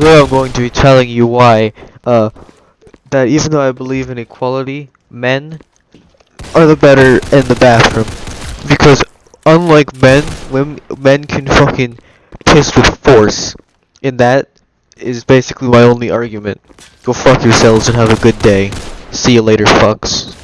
Today I'm going to be telling you why, uh, that even though I believe in equality, men are the better in the bathroom. Because unlike men, women, men can fucking piss with force. And that is basically my only argument. Go fuck yourselves and have a good day. See you later, fucks.